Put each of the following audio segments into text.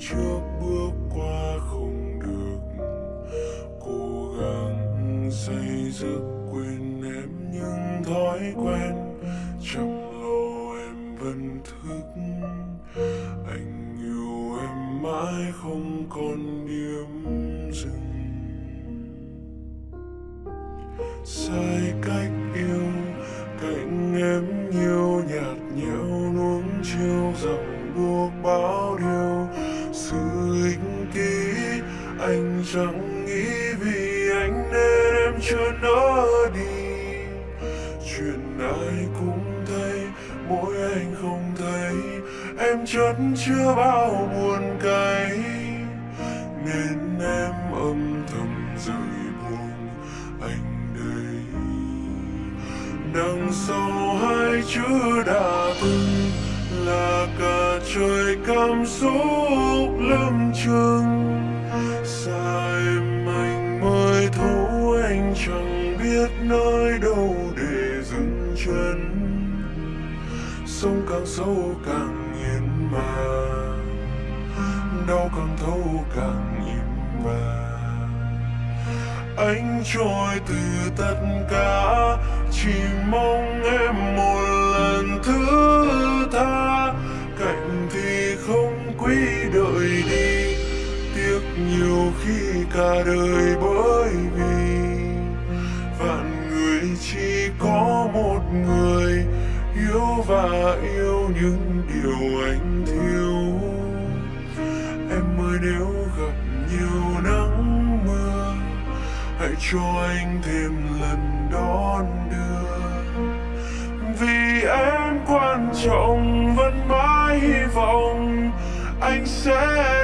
trước bước qua không được. Cố gắng xây dựng quên em những thói quen. Trong lô em vẫn thức. Anh yêu em mãi không còn điểm dừng. Sai cách em chưa nỡ đi. Chuyện ai cũng thấy, mỗi anh không thấy. Em chất chưa bao buồn cay. Nên em âm thầm rời buồn anh đây. Đằng sau hai chữ đã từng là cả trời cảm xúc lâm chừng. Sông càng sâu càng yên mà. Đau càng thấu càng im mà. Anh trôi từ tất cả, chỉ mong em một lần thứ tha. Cạnh thì không quý đợi đi, tiếc nhiều khi cả đời bởi yêu yêu những điều anh thiếu. Em ơi, nếu gặp nhiều nắng mưa, hãy cho anh thêm lần đón đưa. Vì em quan trọng, vẫn mãi hy vọng anh sẽ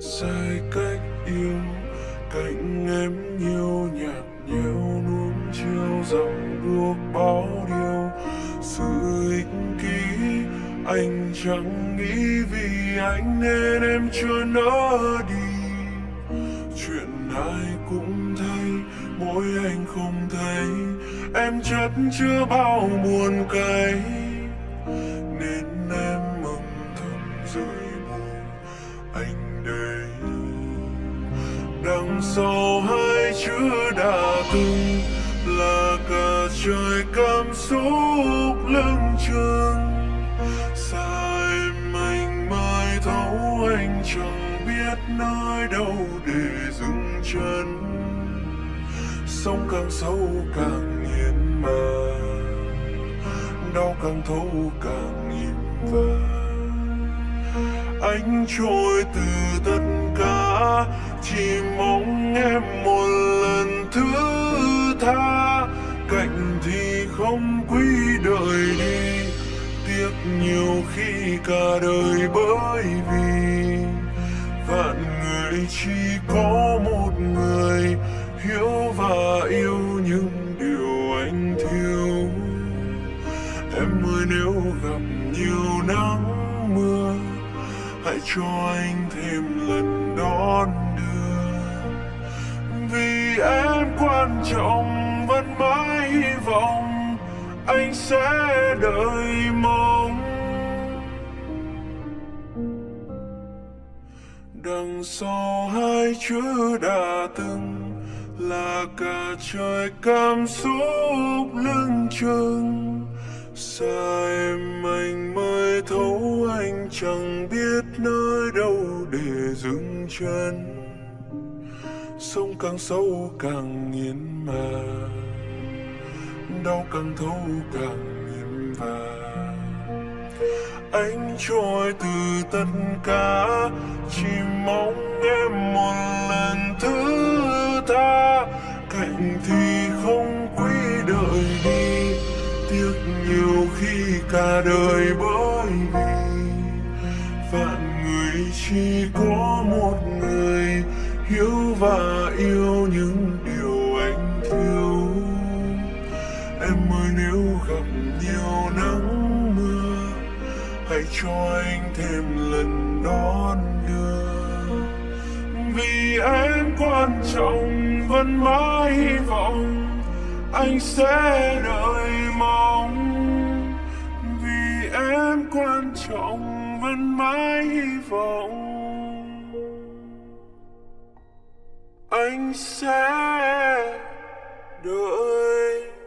sai cách yêu, cạnh em nhiều nhạt nhẽo nuông chiều, dòng đuốc bao điều. Sự ích kỷ anh chẳng nghĩ vì anh nên em chưa nỡ đi. Chuyện ai cũng thấy, mỗi anh không thấy, em chất chưa bao buồn cay. Dầu sau hai chữ đã từng, là cả trời cảm xúc lưng chừng. Sai em anh thấu anh chẳng biết nơi đâu để dừng chân. Sông càng sâu càng nghiền mà đau càng thấu càng im và anh trôi từ tất cả chỉ mong em một lần thứ tha. Cạnh thì không quý đợi đi. Tiếc nhiều khi cả đời bởi vì vạn người chỉ có một người. Hiểu và yêu những điều anh thiếu. Em ơi, nếu gặp nhiều nắng mưa hãy cho anh thêm lần đón đưa. Vì em quan trọng vẫn mãi hy vọng anh sẽ đợi mong. Đằng sau hai chữ đã từng là cả trời cảm xúc lưng chừng. Xa em anh chẳng biết nơi đâu để dừng chân. Sông càng sâu càng nghiến mà. Đau càng thấu càng nghiền và anh trôi từ tất cả, chỉ mong em một lần thứ tha. Cạnh thì không quý đợi đi, tiếc nhiều khi cả đời bởi vì chỉ có một người hiểu và yêu những điều anh thiếu. Em ơi, nếu gặp nhiều nắng mưa, hãy cho anh thêm lần đón đưa. Vì em quan trọng, vẫn mãi hy vọng anh sẽ đợi mong. Vì em quan trọng vẫn mãi hy vọng. Anh sẽ đợi